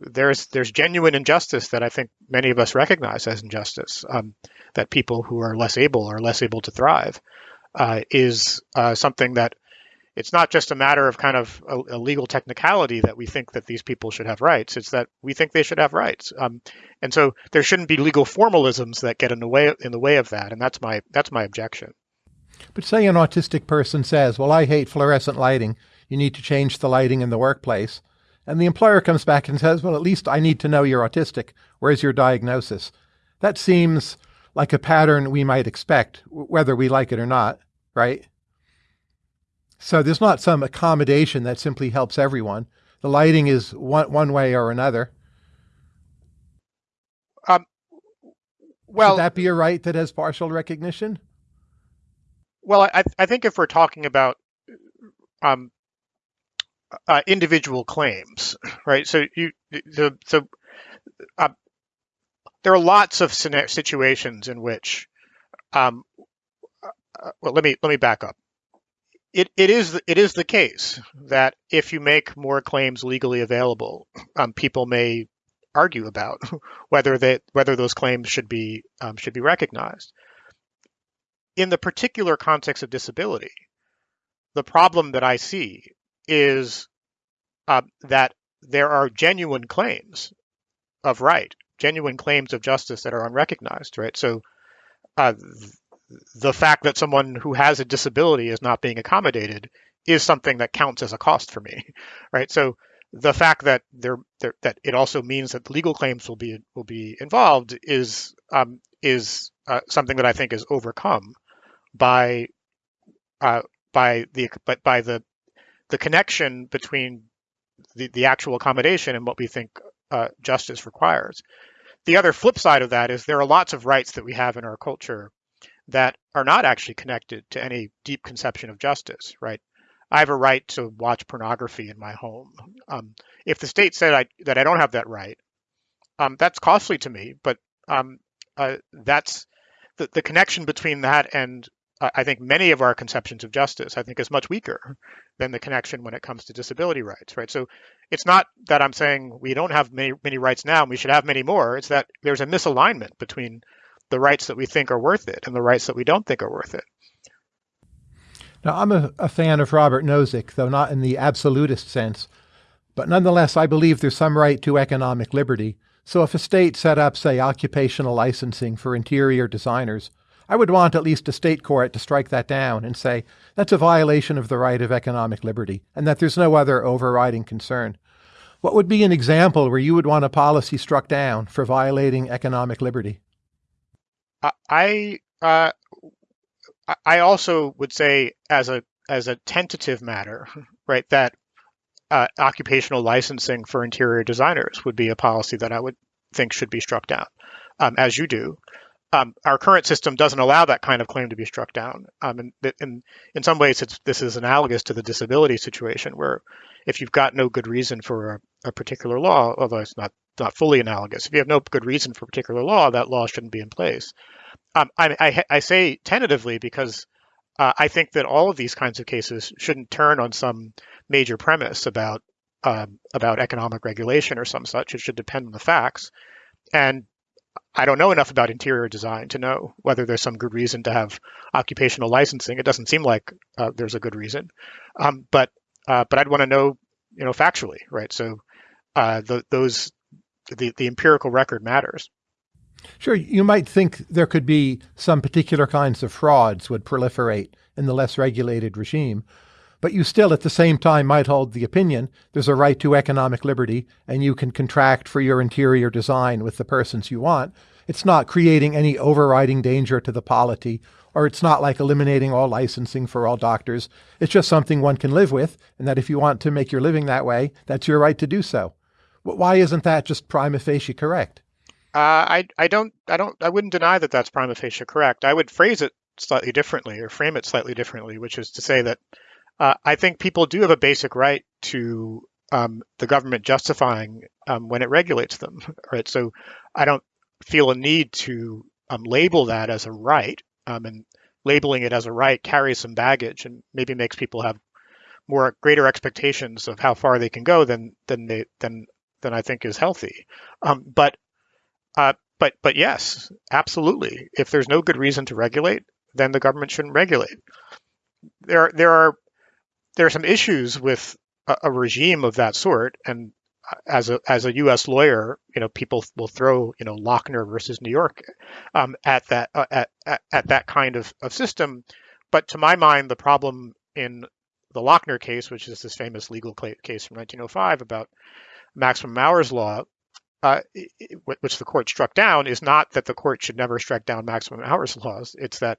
there's there's genuine injustice that I think many of us recognize as injustice. Um, that people who are less able are less able to thrive is uh, something that it's not just a matter of kind of a, a, legal technicality that we think that these people should have rights. It's that we think they should have rights, um, and so there shouldn't be legal formalisms that get in the way in the way of that. And that's my that's my objection. But say an autistic person says, "Well, I hate fluorescent lighting. You need to change the lighting in the workplace," and the employer comes back and says, "Well, at least I need to know you're autistic. Where's your diagnosis?" That seems like a pattern we might expect, whether we like it or not, right? So there's not some accommodation that simply helps everyone. The lighting is one, one way or another. Um, well, that be a right that has partial recognition? Well, I, I think if we're talking about um, uh, individual claims, right? So you, the, so uh, there are lots of situations in which, um, uh, well, let me let me back up. It, it is it is the case that if you make more claims legally available, um, people may argue about *laughs* whether that whether those claims should be um, should be recognized. In the particular context of disability, the problem that I see is uh, that there are genuine claims of right genuine claims of justice that are unrecognized, right? So uh, the fact that someone who has a disability is not being accommodated is something that counts as a cost for me, *laughs* right? So the fact that there, that it also means that legal claims will be will be involved is um, is uh, something that I think is overcome by uh, by the but by the the connection between the, the actual accommodation and what we think uh, justice requires the other flip side of that is there are lots of rights that we have in our culture that are not actually connected to any deep conception of justice, right? I have a right to watch pornography in my home. Um, if the state said I, that I don't have that right, um, that's costly to me. But um, uh, that's the, the connection between that and I think many of our conceptions of justice, I think, is much weaker than the connection when it comes to disability rights, right? So it's not that I'm saying we don't have many many rights now and we should have many more. It's that there's a misalignment between the rights that we think are worth it and the rights that we don't think are worth it. Now, I'm a, a fan of Robert Nozick, though not in the absolutist sense. But nonetheless, I believe there's some right to economic liberty. So if a state set up, say, occupational licensing for interior designers, I would want at least a state court to strike that down and say that's a violation of the right of economic liberty and that there's no other overriding concern. What would be an example where you would want a policy struck down for violating economic liberty? I uh, I also would say as a as a tentative matter, *laughs* right, that uh, occupational licensing for interior designers would be a policy that I would think should be struck down, um, as you do. Um, our current system doesn't allow that kind of claim to be struck down. Um, and in, in some ways, this is analogous to the disability situation, where if you've got no good reason for a, a, particular law, although it's not not fully analogous, if you have no good reason for a particular law, that law shouldn't be in place. Um, I, I, I, say tentatively because uh, I think that all of these kinds of cases shouldn't turn on some major premise about um, about economic regulation or some such. It should depend on the facts. And I don't know enough about interior design to know whether there's some good reason to have occupational licensing. It doesn't seem like uh, there's a good reason, um, but uh, but I'd want to know, you know, factually, right? So uh, the, those the the empirical record matters. Sure, you might think there could be some particular kinds of frauds would proliferate in the less regulated regime, but you still at the same time might hold the opinion there's a right to economic liberty and you can contract for your interior design with the persons you want. It's not creating any overriding danger to the polity, or it's not like eliminating all licensing for all doctors. It's just something one can live with, and that if you want to make your living that way, that's your right to do so. Why isn't that just prima facie correct? Uh, I I don't I don't I wouldn't deny that that's prima facie correct. I would phrase it slightly differently or frame it slightly differently, which is to say that uh, I think people do have a basic right to um, the government justifying um, when it regulates them, *laughs* right? So I don't feel a need to um, label that as a right, um, and labeling it as a right carries some baggage and maybe makes people have more greater expectations of how far they can go than than they than than I think is healthy. Um, but uh, but but yes, absolutely. If there's no good reason to regulate, then the government shouldn't regulate. There there are there are some issues with a, a regime of that sort, and as a as a U.S. lawyer, you know, people will throw you know Lochner versus New York um, at that uh, at, at, at that kind of, of system. But to my mind, the problem in the Lochner case, which is this famous legal case from 1905 about maximum hours law, uh, which the court struck down, is not that the court should never strike down maximum hours laws. It's that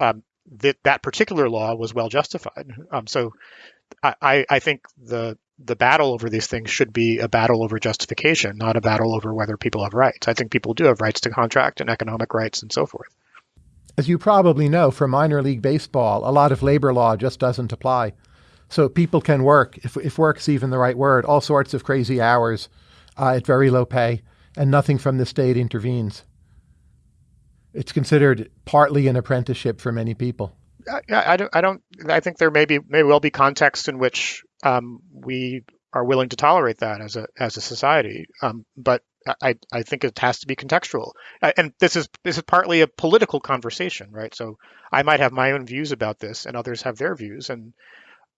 um, that that particular law was well justified. Um, so I, I think the the battle over these things should be a battle over justification, not a battle over whether people have rights. I think people do have rights to contract and economic rights and so forth. As you probably know, for minor league baseball, a lot of labor law just doesn't apply. So people can work, if, if work's even the right word, all sorts of crazy hours uh, at very low pay, and nothing from the state intervenes. It's considered partly an apprenticeship for many people. I, I don't. I don't. I think there may be may well be context in which um, we are willing to tolerate that as a as a society. Um, but I, I think it has to be contextual. And this is this is partly a political conversation, right? So I might have my own views about this, and others have their views, and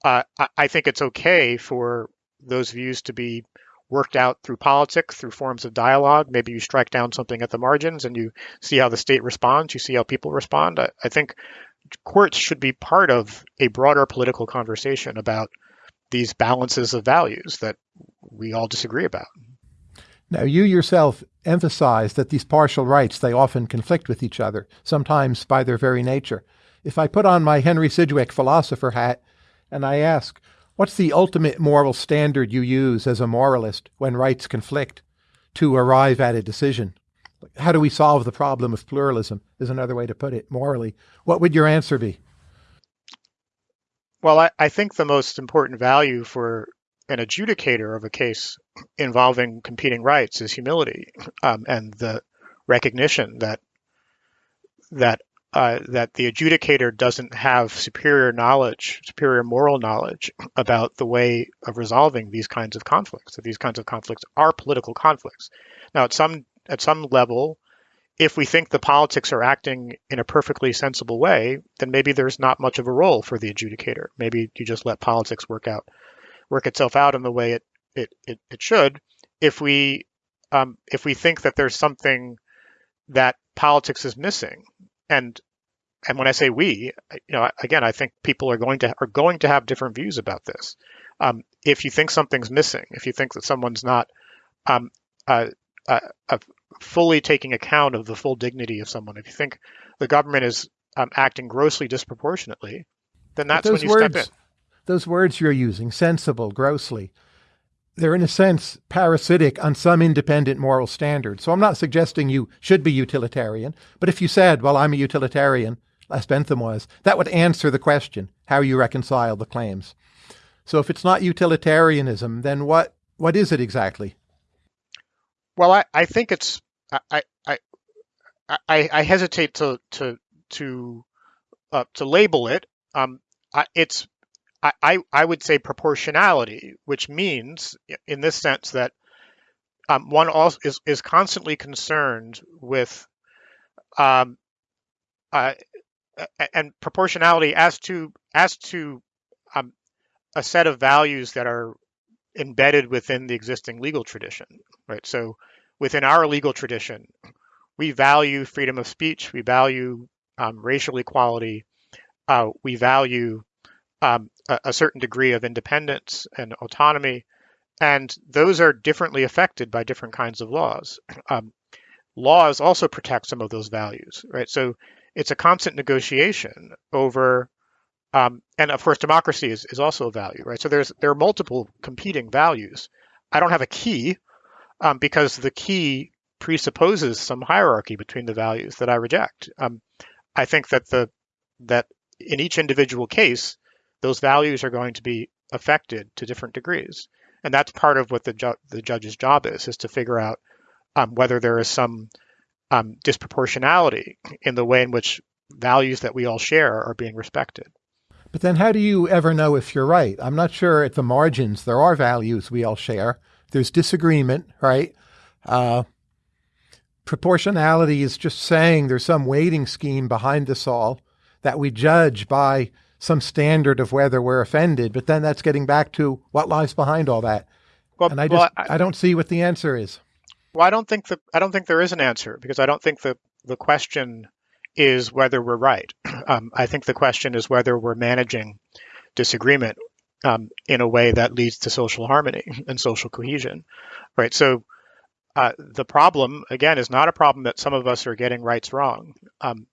uh, I think it's okay for those views to be worked out through politics, through forms of dialogue. Maybe you strike down something at the margins and you see how the state responds, you see how people respond. I, I think courts should be part of a broader political conversation about these balances of values that we all disagree about. Now, you yourself emphasize that these partial rights, they often conflict with each other, sometimes by their very nature. If I put on my Henry Sidgwick philosopher hat and I ask, What's the ultimate moral standard you use as a moralist when rights conflict to arrive at a decision? How do we solve the problem of pluralism, is another way to put it morally. What would your answer be? Well, I, I think the most important value for an adjudicator of a case involving competing rights is humility um, and the recognition that that uh, that the adjudicator doesn't have superior knowledge, superior moral knowledge about the way of resolving these kinds of conflicts. That these kinds of conflicts are political conflicts. Now, at some at some level, if we think the politics are acting in a perfectly sensible way, then maybe there's not much of a role for the adjudicator. Maybe you just let politics work out, work itself out in the way it it it, it should. If we um, if we think that there's something that politics is missing, and and when I say we, you know, again, I think people are going to are going to have different views about this. Um, if you think something's missing, if you think that someone's not um, uh, uh, uh, fully taking account of the full dignity of someone, if you think the government is um, acting grossly disproportionately, then that's when you words, step in. Those words you're using, sensible, grossly, they're in a sense parasitic on some independent moral standard. So I'm not suggesting you should be utilitarian, but if you said, well, I'm a utilitarian, as Bentham was, that would answer the question, how you reconcile the claims. So if it's not utilitarianism, then what, what is it exactly? Well, I, I think it's, I, I, I, I hesitate to, to, to, uh, to label it. Um, I, it's I, I would say proportionality, which means in this sense that um, one also is, is constantly concerned with um, uh, and proportionality as to as to um, a set of values that are embedded within the existing legal tradition, right? So within our legal tradition, we value freedom of speech, we value um, racial equality, uh, we value um, a, a, certain degree of independence and autonomy, and those are differently affected by different kinds of laws. *clears throat* Um, laws also protect some of those values, right? So it's a constant negotiation over, um, and of course, democracy is, is also a value, right? So there's there are multiple competing values. I don't have a key um, because the key presupposes some hierarchy between the values that I reject. Um, I think that the that in each individual case, those values are going to be affected to different degrees. And that's part of what the, ju- the judge's job is, is to figure out um, whether there is some um, disproportionality in the way in which values that we all share are being respected. But then how do you ever know if you're right? I'm not sure at the margins there are values we all share. There's disagreement, right? Uh, proportionality is just saying there's some weighting scheme behind this all that we judge by some standard of whether we're offended, but then that's getting back to what lies behind all that. Well, and I just well, I, I, don't see what the answer is. Well, I don't think the I don't think there is an answer because I don't think the the question is whether we're right. *clears throat* Um, I think the question is whether we're managing disagreement um, in a way that leads to social harmony *clears throat* and social cohesion, right? So uh, the problem again is not a problem that some of us are getting rights wrong. Um,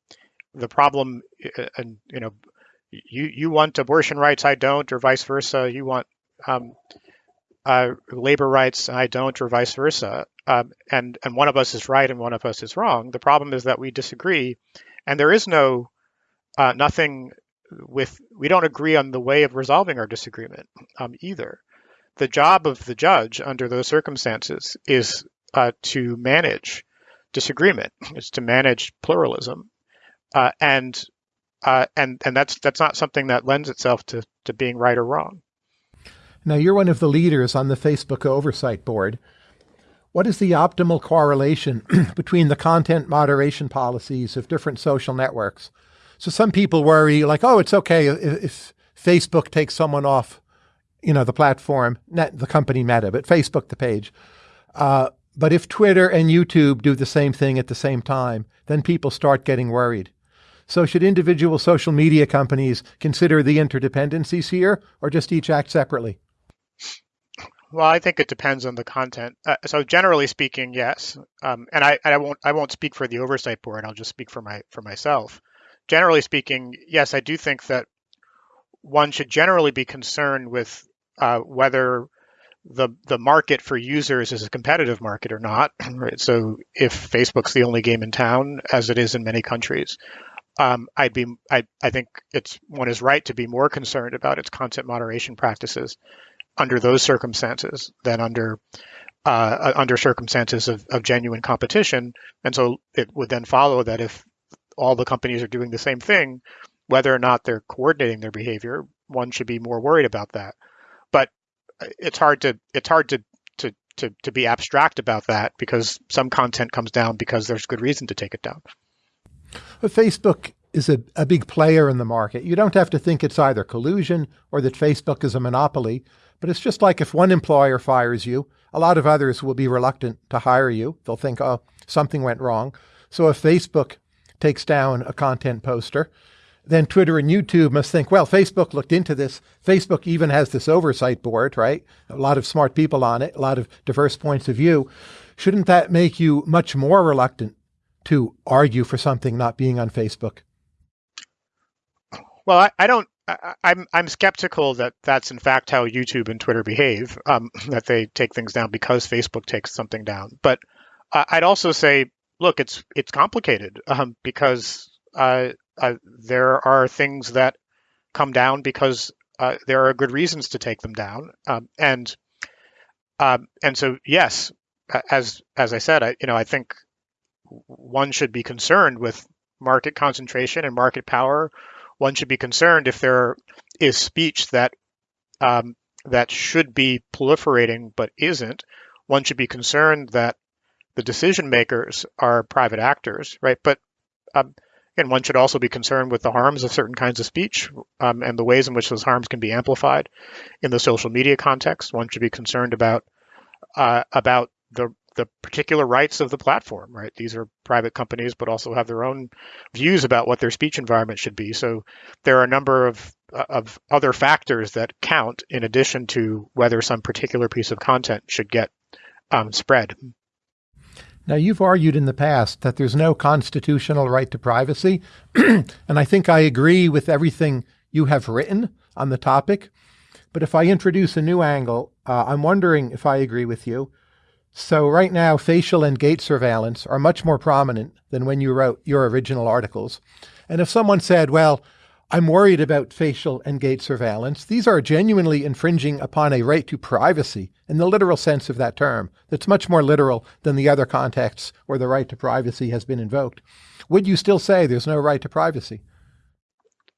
the problem, uh, and you know, you you want abortion rights, I don't, or vice versa. You want um, uh, labor rights, I don't, or vice versa. Um, and and one of us is right and one of us is wrong. The problem is that we disagree, and there is no uh, nothing with we don't agree on the way of resolving our disagreement um, either. The job of the judge under those circumstances is uh, to manage disagreement, is to manage pluralism, uh, and uh, and and that's that's not something that lends itself to to being right or wrong. Now you're one of the leaders on the Facebook oversight board. What is the optimal correlation *clears throat* between the content moderation policies of different social networks? So some people worry, like, oh, it's okay if, if Facebook takes someone off, you know, the platform, not the company Meta, but Facebook, the page. Uh, but if Twitter and YouTube do the same thing at the same time, then people start getting worried. So should individual social media companies consider the interdependencies here or just each act separately? Well, I think it depends on the content. Uh, so generally speaking, yes. Um, and I, I won't I won't speak for the oversight board. I'll just speak for my for myself. Generally speaking, yes, I do think that one should generally be concerned with uh, whether the the market for users is a competitive market or not. *clears throat* Right. So if Facebook's the only game in town, as it is in many countries, um, I'd be I, I think it's one is right to be more concerned about its content moderation practices under those circumstances than under uh, uh, under circumstances of, of genuine competition. And so it would then follow that if all the companies are doing the same thing, whether or not they're coordinating their behavior, one should be more worried about that. But it's hard to it's hard to to to, to be abstract about that because some content comes down because there's good reason to take it down. Facebook is a, a big player in the market. You don't have to think it's either collusion or that Facebook is a monopoly, but it's just like if one employer fires you, a lot of others will be reluctant to hire you. They'll think, oh, something went wrong. So if Facebook takes down a content poster. Then Twitter and YouTube must think, well, Facebook looked into this. Facebook even has this oversight board, right? A lot of smart people on it, a lot of diverse points of view. Shouldn't that make you much more reluctant to argue for something not being on Facebook? Well, I, I don't. I, I'm, I'm skeptical that that's in fact how YouTube and Twitter behave. Um, *laughs* that they take things down because Facebook takes something down. But uh, I'd also say, look, it's it's complicated *laughs* um, because uh, uh, there are things that come down because uh, there are good reasons to take them down, um, and um, and so yes, as as I said, I you know I think one should be concerned with market concentration and market power. One should be concerned if there is speech that um, that should be proliferating but isn't. One should be concerned that the decision makers are private actors, right? But um, and one should also be concerned with the harms of certain kinds of speech um, and the ways in which those harms can be amplified in the social media context. One should be concerned about uh, about the the particular rights of the platform, right? These are private companies, but also have their own views about what their speech environment should be. So there are a number of of other factors that count in addition to whether some particular piece of content should get um, spread. Now, you've argued in the past that there's no constitutional right to privacy, *clears throat* and I think I agree with everything you have written on the topic. But if I introduce a new angle, uh, I'm wondering if I agree with you. So right now, facial and gait surveillance are much more prominent than when you wrote your original articles. And if someone said, well, I'm worried about facial and gait surveillance. These are genuinely infringing upon a right to privacy in the literal sense of that term. That's much more literal than the other contexts where the right to privacy has been invoked. Would you still say there's no right to privacy?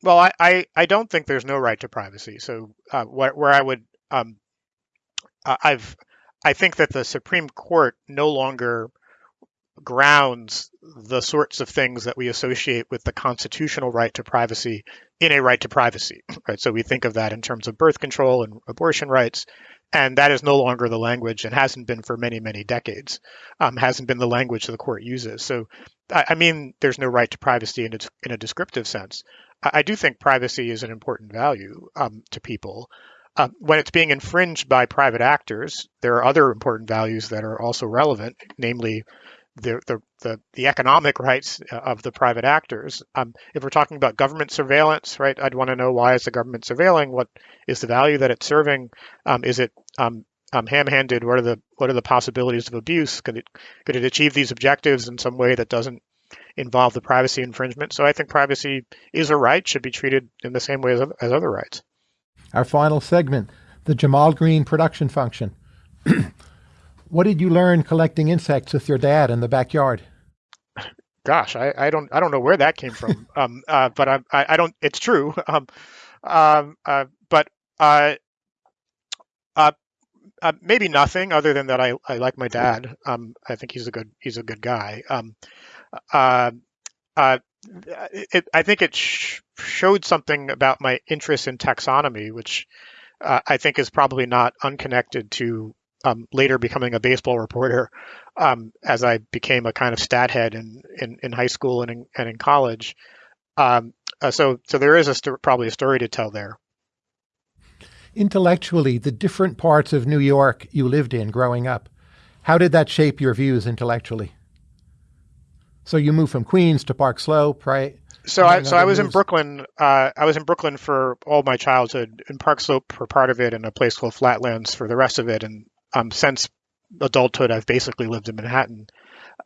Well, I, I, I don't think there's no right to privacy. So uh, where, where I would, um, I've, I think that the Supreme Court no longer grounds the sorts of things that we associate with the constitutional right to privacy in a right to privacy, *laughs* right? So we think of that in terms of birth control and abortion rights, and that is no longer the language and hasn't been for many, many decades. Um, hasn't been the language the court uses. So, I, I, mean, there's no right to privacy in a, in a descriptive sense. I, I, do think privacy is an important value um, to people. Uh, when it's being infringed by private actors, there are other important values that are also relevant, namely the, the, the, the, economic rights uh, of the private actors. Um, if we're talking about government surveillance, right, I'd want to know why is the government surveilling? What is the value that it's serving? Um, is it um, um, ham-handed? What are the what are the possibilities of abuse? Could it could it achieve these objectives in some way that doesn't involve the privacy infringement? So I think privacy is a right, should be treated in the same way as, as other rights. Our final segment, the Jamal Greene production function. *clears throat* What did you learn collecting insects with your dad in the backyard? Gosh, I, I don't I don't know where that came from. *laughs* um, uh, but I, I, I don't. It's true. *laughs* Um, um, uh, but uh, uh, uh, maybe nothing other than that I, I like my dad. Um, I think he's a good he's a good guy. Um, uh, uh, it, I think it sh- showed something about my interest in taxonomy, which uh, I think is probably not unconnected to um, later becoming a baseball reporter um, as I became a kind of stat head in, in, in high school and in, and in college. Um, uh, so, so there is a st- probably a story to tell there. Intellectually, the different parts of New York you lived in growing up, how did that shape your views intellectually? So you moved from Queens to Park Slope, right? So I so I was moves. in Brooklyn. Uh, I was in Brooklyn for all my childhood, in Park Slope for part of it, and a place called Flatlands for the rest of it. And um, since adulthood, I've basically lived in Manhattan.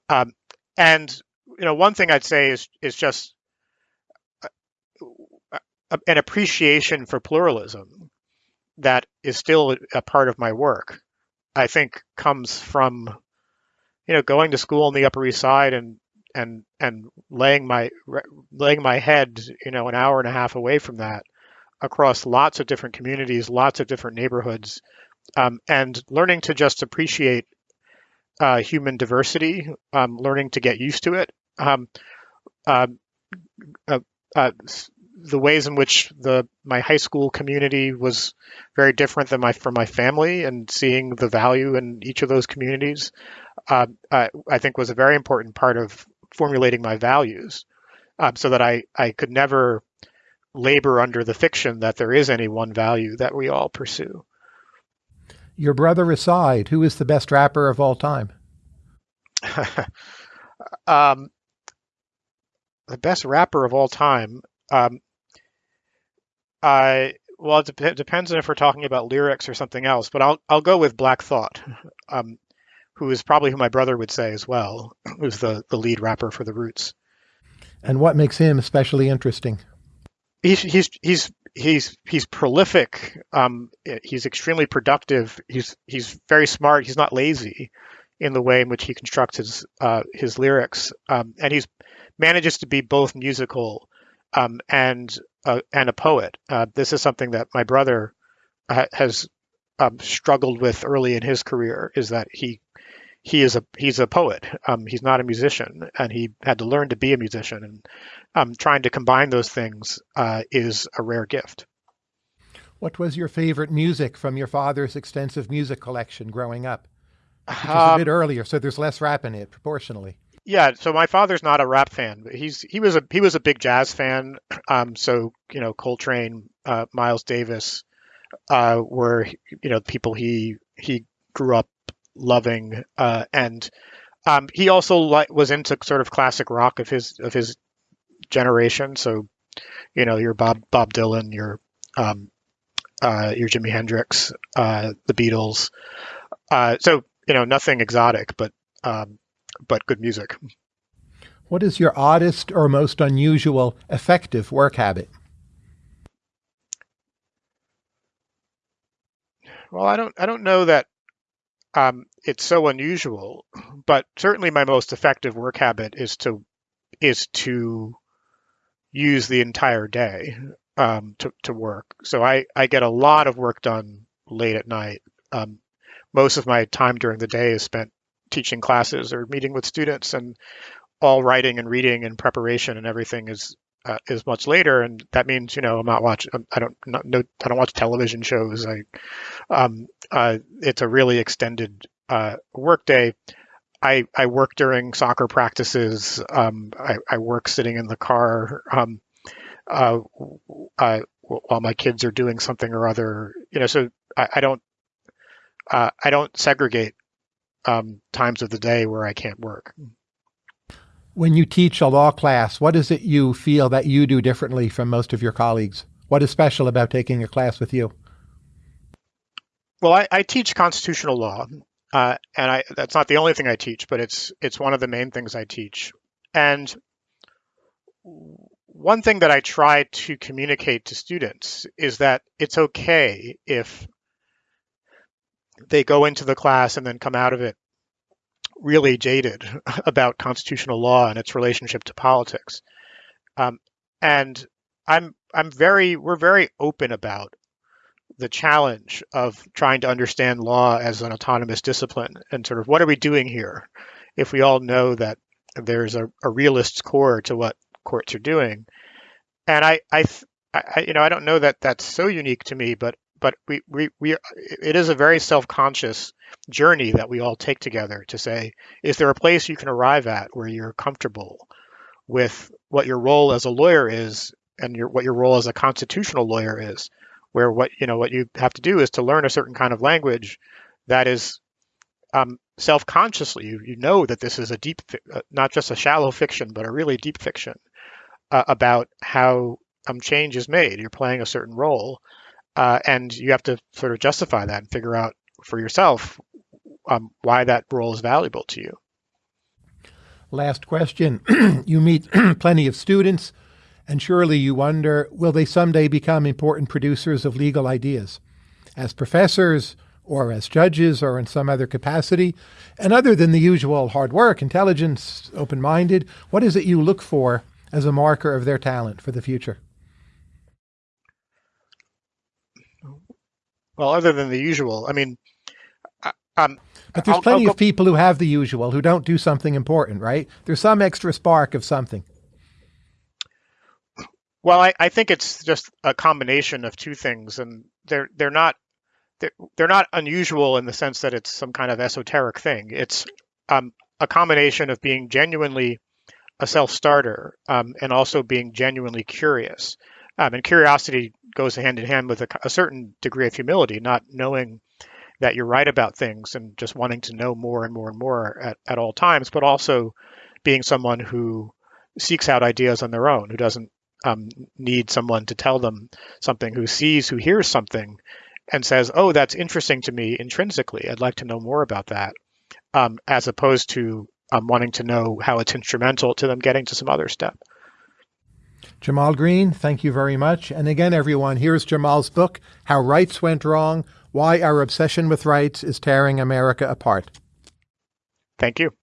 Um, and you know, one thing I'd say is is just uh, an appreciation for pluralism that is still a part of my work. I think comes from you know going to school on the Upper East Side and and and laying my laying my head you know an hour and a half away from that across lots of different communities, lots of different neighborhoods, um, and learning to just appreciate uh, human diversity, um, learning to get used to it. Um, uh, uh, uh, the ways in which the my high school community was very different than my from my family, and seeing the value in each of those communities, uh, I think was a very important part of formulating my values. um, so that I I could never labor under the fiction that there is any one value that we all pursue. Your brother aside, who is the best rapper of all time? *laughs* um, the best rapper of all time. Um, I well, it, dep- depends on if we're talking about lyrics or something else, but I'll I'll go with Black Thought, *laughs* um, who is probably who my brother would say as well, *clears throat* who's the the lead rapper for the Roots. And what makes him especially interesting? He's he's he's he's he's prolific. Um, he's extremely productive. He's he's very smart. He's not lazy in the way in which he constructs his uh, his lyrics, um, and he's manages to be both musical um, and uh, and a poet. Uh, this is something that my brother ha- has um, struggled with early in his career. Is that he he is a he's a poet. Um, he's not a musician, and he had to learn to be a musician. And um, trying to combine those things uh, is a rare gift. What was your favorite music from your father's extensive music collection growing up? Which is a bit earlier, so there's less rap in it proportionally. Yeah, so my father's not a rap fan, but he's he was a he was a big jazz fan. Um, so you know Coltrane, uh, Miles Davis, uh, were you know the people he he grew up loving, uh, and um, he also li- was into sort of classic rock of his of his generation. So you know your Bob Bob Dylan, your um, uh, your Jimi Hendrix, uh, the Beatles. Uh, so you know nothing exotic, but um, but good music. What is your oddest or most unusual effective work habit? Well, I don't I don't know that um, it's so unusual, but certainly my most effective work habit is to is to use the entire day um, to to work. So I I get a lot of work done late at night. Um, most of my time during the day is spent teaching classes or meeting with students and all writing and reading and preparation and everything is uh, is much later and that means you know I'm not watching I don't not, no I don't watch television shows. I um uh, it's a really extended uh, work day. I I work during soccer practices. Um I, I work sitting in the car. Um uh, uh while my kids are doing something or other you know so I, I don't uh, I don't segregate um, times of the day where I can't work. When you teach a law class, what is it you feel that you do differently from most of your colleagues? What is special about taking a class with you? Well, I, I teach constitutional law, uh, and I, that's not the only thing I teach, but it's it's one of the main things I teach. And one thing that I try to communicate to students is that it's okay if they go into the class and then come out of it really jaded *laughs* about constitutional law and its relationship to politics. Um, and I'm I'm very we're very open about the challenge of trying to understand law as an autonomous discipline and sort of what are we doing here if we all know that there's a, a realist core to what courts are doing. And I, I, I, you know, I don't know that that's so unique to me, but but we, we, we it is a very self-conscious journey that we all take together to say is there a place you can arrive at where you're comfortable with what your role as a lawyer is and your what your role as a constitutional lawyer is? Where what you know what you have to do is to learn a certain kind of language that is um, self-consciously. You, you know that this is a deep uh, not just a shallow fiction but a really deep fiction uh, about how um, change is made. You're playing a certain role uh, and you have to sort of justify that and figure out for yourself um, why that role is valuable to you. Last question. *clears throat* you meet *clears throat* plenty of students, and surely you wonder will they someday become important producers of legal ideas? As professors, or as judges, or in some other capacity? And other than the usual hard work, intelligence, open minded, what is it you look for as a marker of their talent for the future? Well, other than the usual, I mean, um, but there's I'll, plenty I'll of people who have the usual who don't do something important, right? There's some extra spark of something. Well, I, I think it's just a combination of two things, and they're they're not they're, they're not unusual in the sense that it's some kind of esoteric thing. It's um, a combination of being genuinely a self starter um, and also being genuinely curious. Um, and curiosity goes hand in hand with a, a, certain degree of humility, not knowing that you're right about things and just wanting to know more and more and more at, at all times, but also being someone who seeks out ideas on their own, who doesn't um, need someone to tell them something, who sees, who hears something and says, oh, that's interesting to me intrinsically. I'd like to know more about that, um, as opposed to um, wanting to know how it's instrumental to them getting to some other step. Jamal Greene, thank you very much. And again, everyone, here's Jamal's book, How Rights Went Wrong Why Our Obsession with Rights is Tearing America Apart. Thank you.